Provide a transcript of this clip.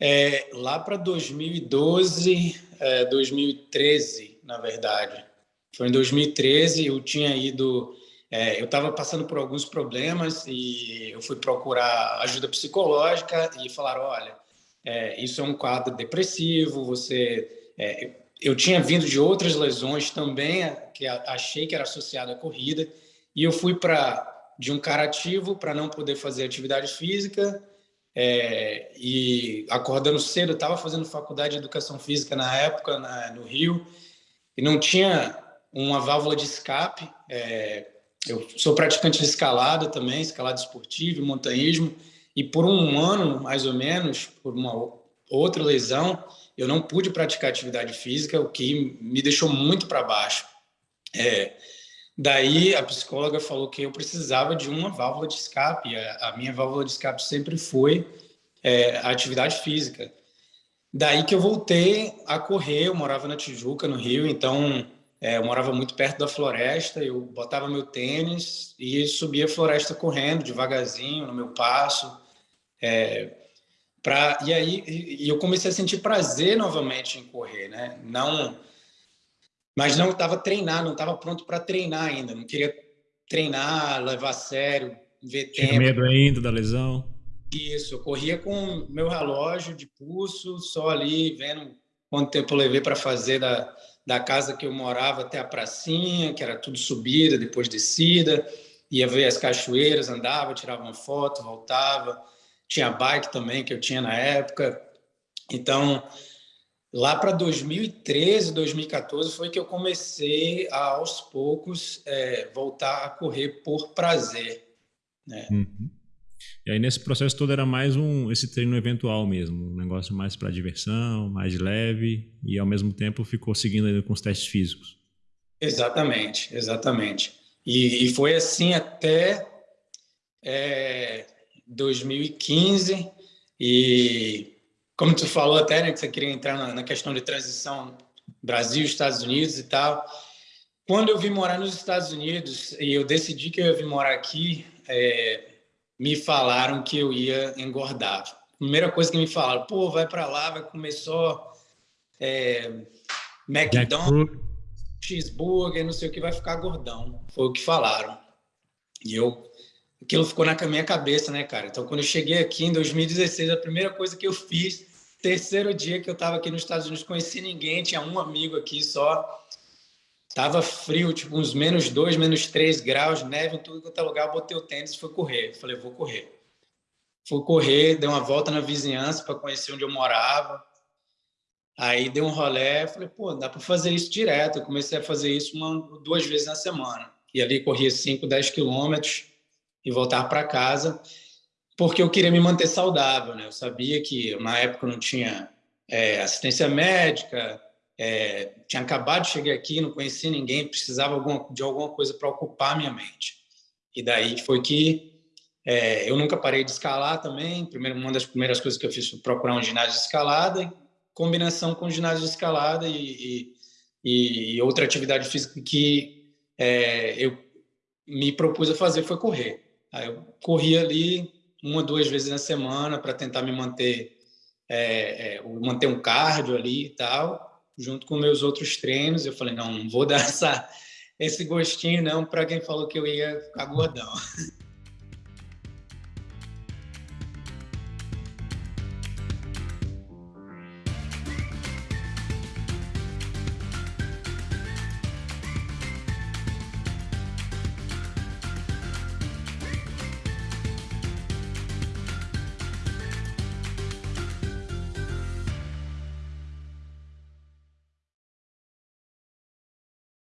É, lá para 2012, é, 2013, na verdade. Foi em 2013, eu tinha ido... É, eu estava passando por alguns problemas e eu fui procurar ajuda psicológica e falaram, olha, é, isso é um quadro depressivo, você... É, eu tinha vindo de outras lesões também, que achei que era associado à corrida, e eu fui para de um cara ativo para não poder fazer atividade física, é, e acordando cedo, estava fazendo faculdade de educação física na época, na, no Rio, e não tinha uma válvula de escape. É, eu sou praticante de escalada também, escalada esportiva, montanhismo, e por um ano, mais ou menos, por uma outra lesão, eu não pude praticar atividade física, o que me deixou muito para baixo. É, daí a psicóloga falou que eu precisava de uma válvula de escape. A, a minha válvula de escape sempre foi é, a atividade física. Daí que eu voltei a correr, eu morava na Tijuca, no Rio, então é, eu morava muito perto da floresta, eu botava meu tênis e subia a floresta correndo devagarzinho, no meu passo. É, Pra, e aí e eu comecei a sentir prazer novamente em correr, né? Não, mas não estava treinado, não estava pronto para treinar ainda. Não queria treinar, levar a sério, ver Tinha tempo. medo ainda da lesão? Isso, eu corria com meu relógio de pulso, só ali vendo quanto tempo eu levei para fazer da, da casa que eu morava até a pracinha, que era tudo subida, depois descida. Ia ver as cachoeiras, andava, tirava uma foto, voltava tinha bike também, que eu tinha na época. Então, lá para 2013, 2014, foi que eu comecei a, aos poucos, é, voltar a correr por prazer. Né? Uhum. E aí, nesse processo todo, era mais um esse treino eventual mesmo, um negócio mais para diversão, mais leve, e ao mesmo tempo ficou seguindo ainda com os testes físicos. Exatamente, exatamente. E, e foi assim até é, 2015 e como tu falou até, né, que você queria entrar na, na questão de transição Brasil, Estados Unidos e tal. Quando eu vim morar nos Estados Unidos e eu decidi que eu ia vir morar aqui, é, me falaram que eu ia engordar. Primeira coisa que me falaram, pô, vai para lá, vai comer só é, McDonald's, cheeseburger, não sei o que, vai ficar gordão. Foi o que falaram. E eu aquilo ficou na minha cabeça, né, cara? Então, quando eu cheguei aqui em 2016, a primeira coisa que eu fiz, terceiro dia que eu estava aqui nos Estados Unidos, conheci ninguém, tinha um amigo aqui só. Tava frio, tipo uns menos dois, menos três graus, neve em tudo quanto é lugar. Eu botei o tênis e fui correr. Falei, vou correr. Fui correr, dei uma volta na vizinhança para conhecer onde eu morava. Aí dei um rolé, falei, pô, dá para fazer isso direto. Eu comecei a fazer isso uma, duas vezes na semana. E ali corria 5, 10 quilômetros e voltar para casa, porque eu queria me manter saudável. Né? Eu sabia que na época não tinha é, assistência médica, é, tinha acabado de chegar aqui, não conhecia ninguém, precisava de alguma coisa para ocupar minha mente. E daí foi que é, eu nunca parei de escalar também. Primeiro, uma das primeiras coisas que eu fiz foi procurar um ginásio de escalada, combinação com ginásio de escalada e, e, e outra atividade física que é, eu me propus a fazer foi correr. Aí eu corria ali uma, duas vezes na semana para tentar me manter, é, é, manter um cardio ali e tal, junto com meus outros treinos. Eu falei, não, não vou dar essa, esse gostinho não para quem falou que eu ia ficar gordão.